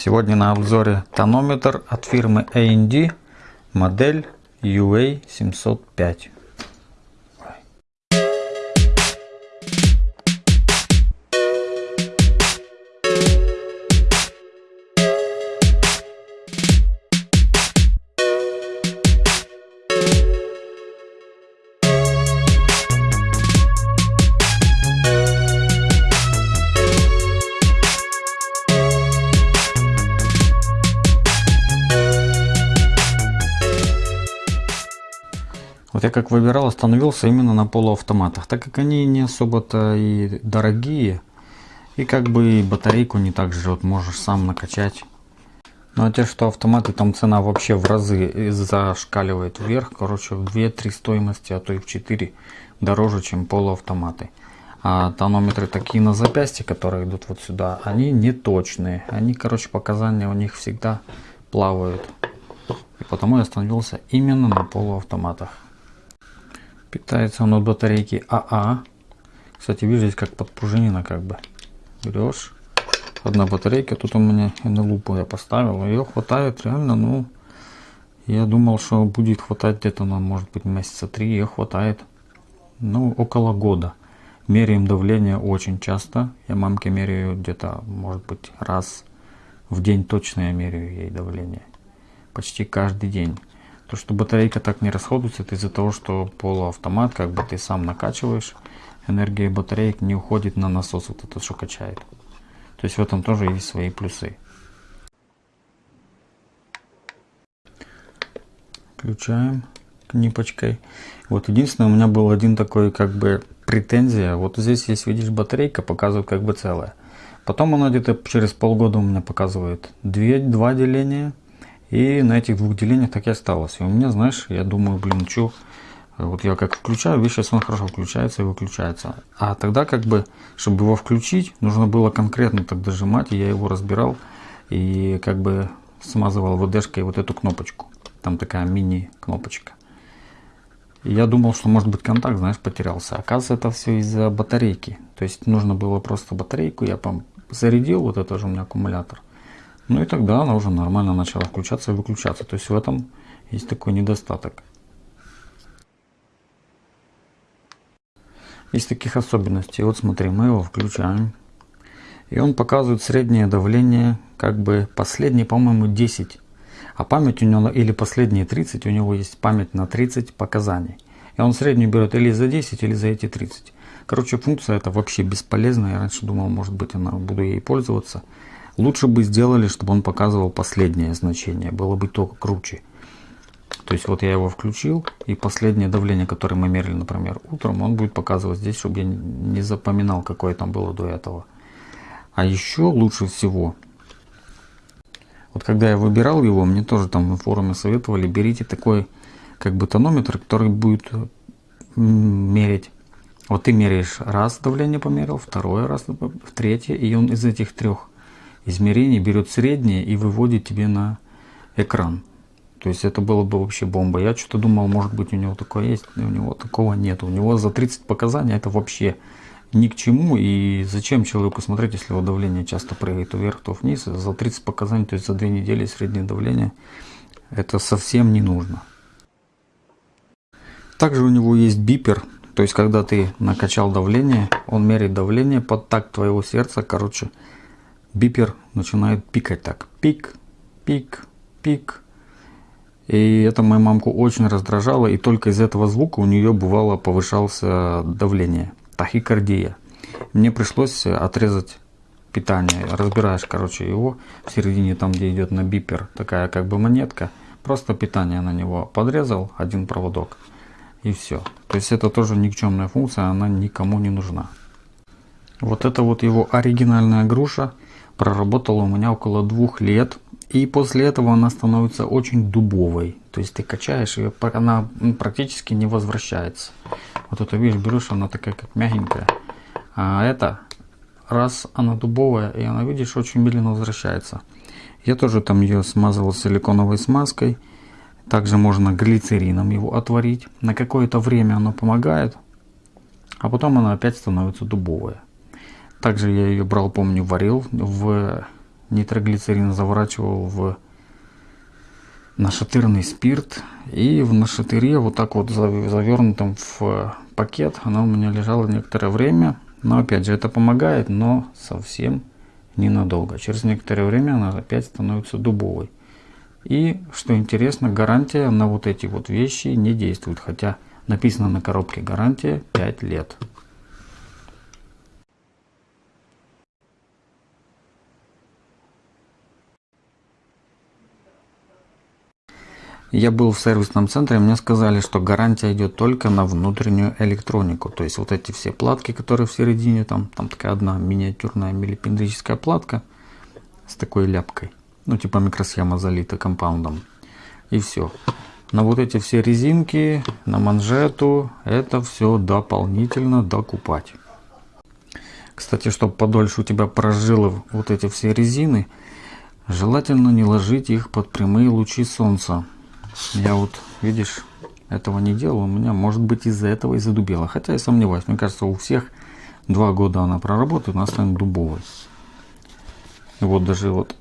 Сегодня на обзоре тонометр от фирмы A&D, модель UA705. Вот я как выбирал, остановился именно на полуавтоматах, так как они не особо-то и дорогие, и как бы и батарейку не так жрет, можешь сам накачать. Ну а те, что автоматы, там цена вообще в разы зашкаливает вверх, короче в 2-3 стоимости, а то и в 4 дороже, чем полуавтоматы. А тонометры такие на запястье, которые идут вот сюда, они не точные, они, короче, показания у них всегда плавают. И потому я остановился именно на полуавтоматах. Питается он от батарейки АА. Кстати, видишь, здесь как подпружинено как бы. Берешь. Одна батарейка. Тут у меня на лупу я поставил. Ее хватает реально, ну... Я думал, что будет хватать где-то на, может быть, месяца три. Ее хватает, ну, около года. Меряем давление очень часто. Я мамке меряю где-то, может быть, раз в день точно я меряю ей давление. Почти каждый день. То, что батарейка так не расходуется, это из-за того, что полуавтомат, как бы ты сам накачиваешь, энергия батареек не уходит на насос, вот это что качает. То есть в этом тоже есть свои плюсы. Включаем книпочкой. Вот единственное, у меня был один такой как бы претензия. Вот здесь есть, видишь, батарейка показывает как бы целое. Потом она где-то через полгода у меня показывает 2, 2 деления и на этих двух делениях так и осталось. И у меня, знаешь, я думаю, блин, что, вот я как включаю, видишь, сейчас он хорошо включается и выключается. А тогда как бы, чтобы его включить, нужно было конкретно так дожимать, и я его разбирал и как бы смазывал ВДшкой вот эту кнопочку. Там такая мини-кнопочка. Я думал, что может быть контакт, знаешь, потерялся. Оказывается, это все из-за батарейки. То есть нужно было просто батарейку, я зарядил, вот это же у меня аккумулятор. Ну и тогда она уже нормально начала включаться и выключаться. То есть в этом есть такой недостаток. Есть таких особенностей. Вот смотри, мы его включаем. И он показывает среднее давление, как бы последние, по-моему, 10. А память у него, или последние 30, у него есть память на 30 показаний. И он среднюю берет или за 10, или за эти 30. Короче, функция это вообще бесполезная. Я раньше думал, может быть, она буду ей пользоваться. Лучше бы сделали, чтобы он показывал последнее значение. Было бы только круче. То есть вот я его включил, и последнее давление, которое мы мерили, например, утром, он будет показывать здесь, чтобы я не запоминал, какое там было до этого. А еще лучше всего, вот когда я выбирал его, мне тоже там в форуме советовали, берите такой как бы тонометр, который будет мерить. Вот ты меряешь раз давление померил, второй раз, третье, и он из этих трех измерений берет среднее и выводит тебе на экран. То есть это было бы вообще бомба. Я что-то думал, может быть у него такое есть, но у него такого нет. У него за 30 показаний это вообще ни к чему. И зачем человеку смотреть, если его давление часто прыгает вверх, то вниз. За 30 показаний, то есть за 2 недели среднее давление, это совсем не нужно. Также у него есть бипер. То есть когда ты накачал давление, он меряет давление под такт твоего сердца. Короче, бипер начинает пикать так. Пик, пик, пик. И это мою мамку очень раздражало. И только из этого звука у нее бывало повышался давление. Тахикардия. Мне пришлось отрезать питание. Разбираешь, короче, его в середине, там где идет на бипер, такая как бы монетка. Просто питание на него подрезал, один проводок. И все. То есть это тоже никчемная функция, она никому не нужна. Вот это вот его оригинальная груша проработала у меня около двух лет. И после этого она становится очень дубовой. То есть ты качаешь ее, она практически не возвращается. Вот это видишь, берешь, она такая как мягенькая. А это, раз она дубовая, и она, видишь, очень медленно возвращается. Я тоже там ее смазывал силиконовой смазкой. Также можно глицерином его отварить. На какое-то время оно помогает. А потом она опять становится дубовая. Также я ее брал, помню, варил в нитроглицерин заворачивал в нашатырный спирт. И в нашатыре вот так вот завернутом в пакет она у меня лежала некоторое время. Но опять же это помогает, но совсем ненадолго. Через некоторое время она опять становится дубовой. И, что интересно, гарантия на вот эти вот вещи не действует. Хотя написано на коробке гарантия 5 лет. Я был в сервисном центре, мне сказали, что гарантия идет только на внутреннюю электронику. То есть вот эти все платки, которые в середине, там, там такая одна миниатюрная милипендрическая платка с такой ляпкой. Ну типа микросхема залита компаундом. И все. На вот эти все резинки, на манжету, это все дополнительно докупать. Кстати, чтобы подольше у тебя прожило вот эти все резины, желательно не ложить их под прямые лучи солнца. Я вот, видишь, этого не делал. У меня, может быть, из-за этого и задубело. Хотя я сомневаюсь. Мне кажется, у всех два года она проработает, она станет дубовой. И вот даже вот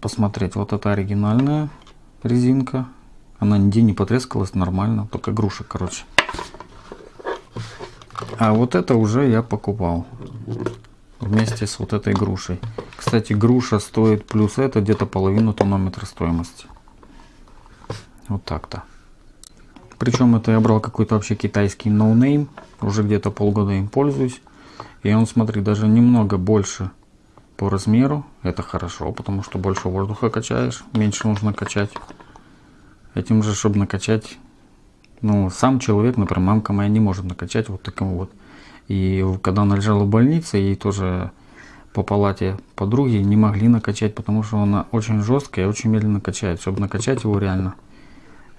посмотреть. Вот это оригинальная резинка. Она нигде не потрескалась нормально. Только груша, короче. А вот это уже я покупал. Вместе с вот этой грушей. Кстати, груша стоит плюс это где-то половину тонометра стоимости. Вот так-то. Причем это я брал какой-то вообще китайский no name. Но уже где-то полгода им пользуюсь. И он, смотри, даже немного больше по размеру. Это хорошо, потому что больше воздуха качаешь, меньше нужно качать. Этим же, чтобы накачать, ну, сам человек, например, мамка моя не может накачать вот таким вот. И когда она лежала в больнице, ей тоже по палате подруги не могли накачать, потому что она очень жесткая и очень медленно качает. Чтобы накачать его реально,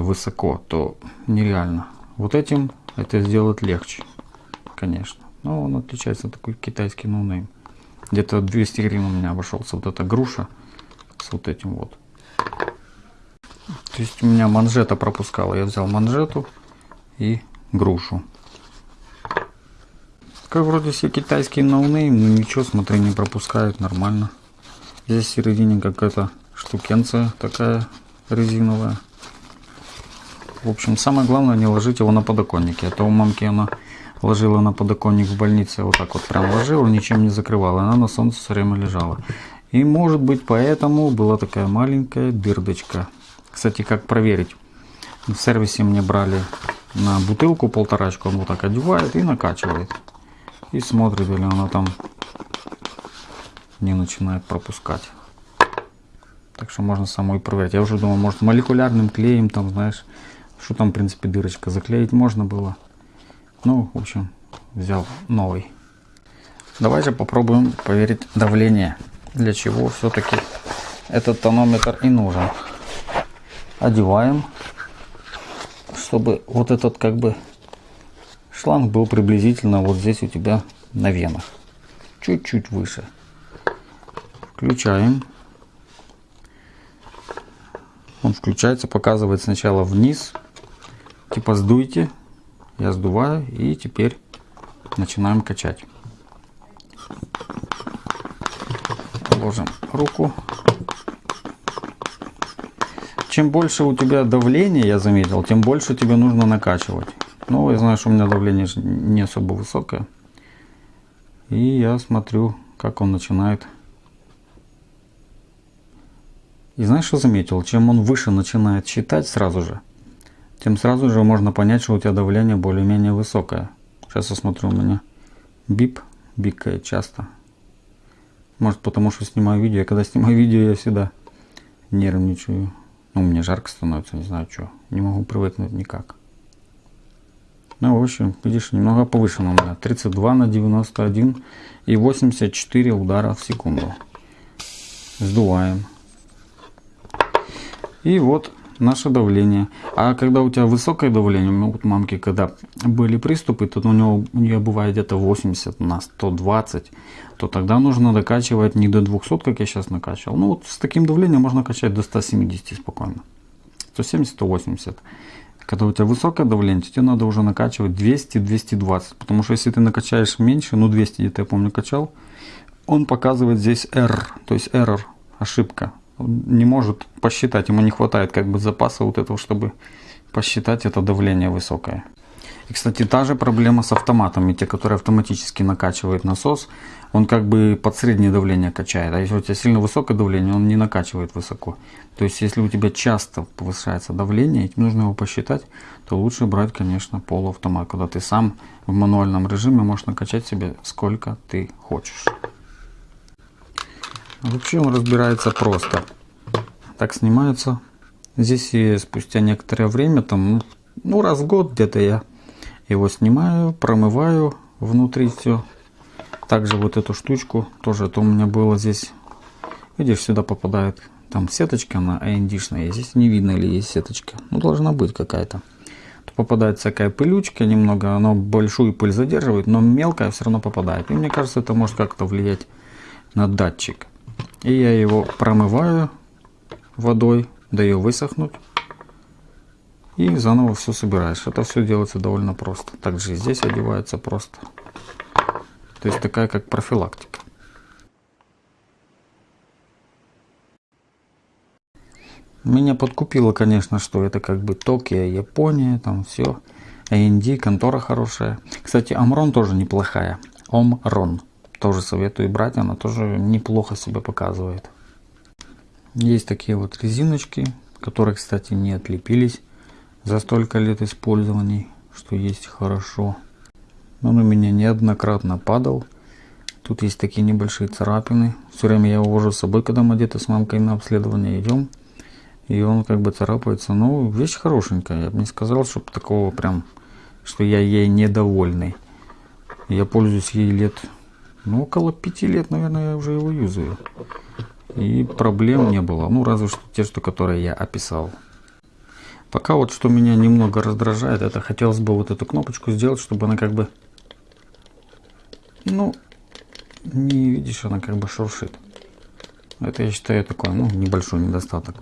высоко, то нереально. Вот этим это сделать легче, конечно. Но он отличается такой китайский no name. Где-то 200 гривен у меня обошелся вот эта груша с вот этим вот. То есть у меня манжета пропускала. Я взял манжету и грушу. Как вроде все китайские no name, но ничего, смотри, не пропускают нормально. Здесь в середине какая-то штукенция такая резиновая. В общем, самое главное не ложить его на подоконнике. А то у мамки она ложила на подоконник в больнице, вот так вот прям ложила, ничем не закрывала. Она на солнце все время лежала. И может быть поэтому была такая маленькая дырдочка. Кстати, как проверить? В сервисе мне брали на бутылку полторачку, он вот так одевает и накачивает. И смотрит, или она там не начинает пропускать. Так что можно самой проверить. Я уже думал, может молекулярным клеем там, знаешь, что там, в принципе, дырочка заклеить можно было. Ну, в общем, взял новый. Давайте попробуем проверить давление. Для чего все-таки этот тонометр и нужен. Одеваем, чтобы вот этот как бы шланг был приблизительно вот здесь у тебя на венах. Чуть-чуть выше. Включаем. Он включается, показывает сначала вниз, типа сдуйте, я сдуваю и теперь начинаем качать. Ложим руку. Чем больше у тебя давление, я заметил, тем больше тебе нужно накачивать. Ну, я знаю, что у меня давление не особо высокое. И я смотрю, как он начинает. И знаешь, что заметил? Чем он выше начинает считать сразу же, тем сразу же можно понять, что у тебя давление более-менее высокое. Сейчас я смотрю, у меня бип бикает часто. Может потому что снимаю видео. Я когда снимаю видео, я всегда нервничаю. Ну, мне жарко становится, не знаю что. Не могу привыкнуть никак. Ну, в общем, видишь, немного повышено у меня. 32 на 91 и 84 удара в секунду. Сдуваем. И вот наше давление. А когда у тебя высокое давление, ну, вот мамки, когда были приступы, то у, него, у нее бывает где-то 80 на 120, то тогда нужно докачивать не до 200, как я сейчас накачивал. Ну вот с таким давлением можно качать до 170 спокойно. 170-180. Когда у тебя высокое давление, тебе надо уже накачивать 200-220. Потому что если ты накачаешь меньше, ну 200 где-то я помню качал, он показывает здесь R, то есть error ошибка. Не может посчитать, ему не хватает как бы запаса вот этого, чтобы посчитать это давление высокое. И, кстати, та же проблема с автоматами, те, которые автоматически накачивают насос, он как бы под среднее давление качает. А если у тебя сильно высокое давление, он не накачивает высоко. То есть, если у тебя часто повышается давление, и нужно его посчитать, то лучше брать, конечно, полуавтомат, когда ты сам в мануальном режиме можешь накачать себе сколько ты хочешь. Вообще он разбирается просто. Так снимается. Здесь и спустя некоторое время, там, ну раз в год где-то я его снимаю, промываю внутри все. Также вот эту штучку тоже, это у меня было здесь, видишь, сюда попадает там сеточка, она AND-шная, здесь не видно или есть сеточка, ну должна быть какая-то. Попадает всякая пылючка немного, оно большую пыль задерживает, но мелкая все равно попадает. И мне кажется, это может как-то влиять на датчик. И я его промываю водой, даю высохнуть. И заново все собираешь. Это все делается довольно просто. Также и здесь одевается просто. То есть такая как профилактика. Меня подкупило, конечно, что это как бы Токио, Япония, там все. AND, контора хорошая. Кстати, Амрон тоже неплохая. Омрон. Тоже советую брать, она тоже неплохо себя показывает. Есть такие вот резиночки, которые, кстати, не отлепились за столько лет использований, что есть хорошо. Он у меня неоднократно падал. Тут есть такие небольшие царапины. Все время я его вожу с собой, когда мы где-то с мамкой на обследование идем. И он как бы царапается. Ну, вещь хорошенькая. Я бы не сказал, чтобы такого прям, что я ей недовольный. Я пользуюсь ей лет, ну, около пяти лет, наверное, я уже его юзаю. И проблем не было. Ну, разве что те, что которые я описал. Пока вот что меня немного раздражает, это хотелось бы вот эту кнопочку сделать, чтобы она как бы, ну, не видишь, она как бы шуршит. Это я считаю такой, ну, небольшой недостаток.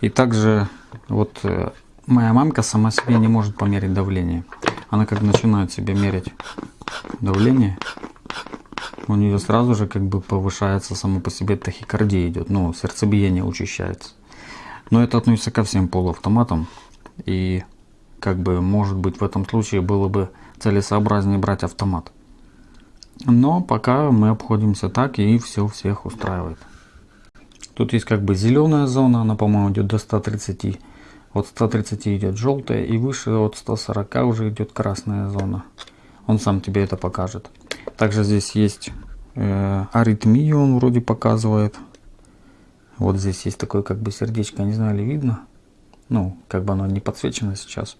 И также вот э, моя мамка сама себе не может померить давление. Она как начинает себе мерить давление, у нее сразу же как бы повышается само по себе тахикардия идет, ну, сердцебиение учащается. Но это относится ко всем полуавтоматам. И как бы может быть в этом случае было бы целесообразнее брать автомат. Но пока мы обходимся так и все всех устраивает. Тут есть как бы зеленая зона, она по-моему идет до 130. От 130 идет желтая и выше от 140 уже идет красная зона. Он сам тебе это покажет. Также здесь есть э, аритмию, он вроде показывает. Вот здесь есть такое как бы сердечко, не знаю ли видно ну, как бы оно не подсвечено сейчас.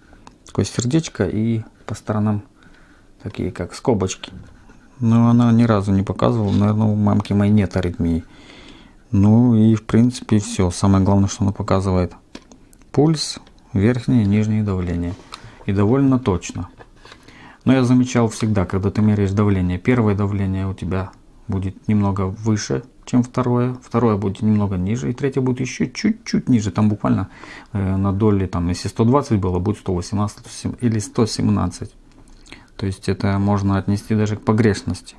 Такое сердечко и по сторонам такие как скобочки. Но она ни разу не показывала, наверное, у мамки моей нет аритмии. Ну и в принципе все. Самое главное, что она показывает пульс, верхнее и нижнее давление. И довольно точно. Но я замечал всегда, когда ты меряешь давление, первое давление у тебя будет немного выше, чем второе, второе будет немного ниже, и третье будет еще чуть-чуть ниже, там буквально э, на доли, там, если 120 было, будет 118 или 117. То есть это можно отнести даже к погрешности.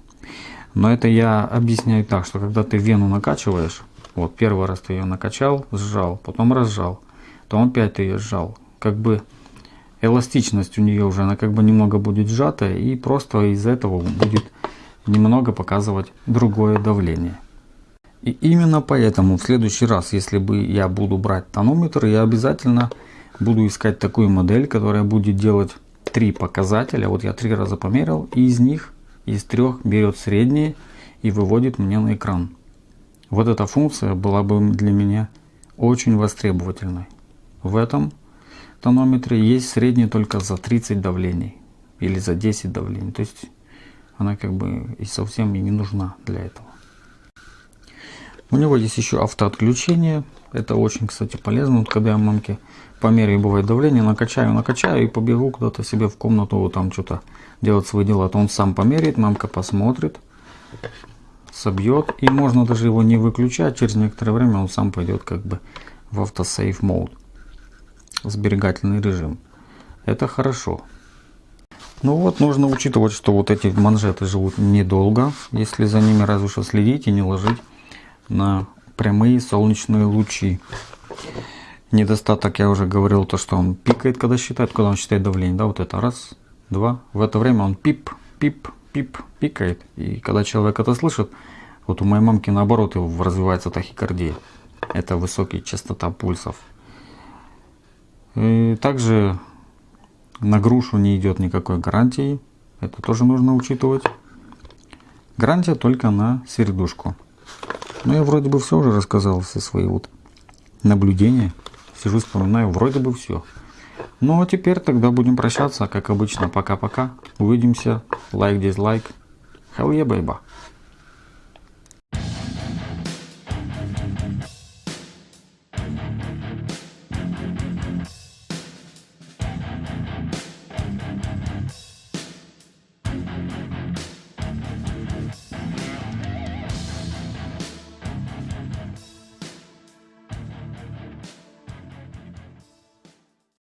Но это я объясняю так, что когда ты вену накачиваешь, вот первый раз ты ее накачал, сжал, потом разжал, потом опять ты ее сжал, как бы эластичность у нее уже, она как бы немного будет сжатая, и просто из этого будет немного показывать другое давление. И именно поэтому в следующий раз, если бы я буду брать тонометр, я обязательно буду искать такую модель, которая будет делать три показателя. Вот я три раза померил, и из них, из трех берет средние и выводит мне на экран. Вот эта функция была бы для меня очень востребовательной. В этом тонометре есть средний только за 30 давлений или за 10 давлений. То есть она как бы и совсем и не нужна для этого. У него есть еще автоотключение. Это очень, кстати, полезно. Вот когда я мамке по мере бывает давление, накачаю, накачаю и побегу куда-то себе в комнату, вот там что-то делать свои дела. То он сам померяет, мамка посмотрит, собьет. И можно даже его не выключать. Через некоторое время он сам пойдет как бы в автосейв мод. Сберегательный режим. Это хорошо. Ну вот, нужно учитывать, что вот эти манжеты живут недолго, если за ними разве что следить и не ложить на прямые солнечные лучи. Недостаток, я уже говорил, то, что он пикает, когда считает, когда он считает давление. Да, вот это раз, два. В это время он пип, пип, пип, пикает. И когда человек это слышит, вот у моей мамки наоборот развивается тахикардия. Это высокая частота пульсов. И также на грушу не идет никакой гарантии. Это тоже нужно учитывать. Гарантия только на свердушку. Ну, я вроде бы все уже рассказал, все свои вот наблюдения. Сижу, вспоминаю, вроде бы все. Ну, а теперь тогда будем прощаться, как обычно. Пока-пока. Увидимся. Лайк, дизлайк. Hell yeah, baby.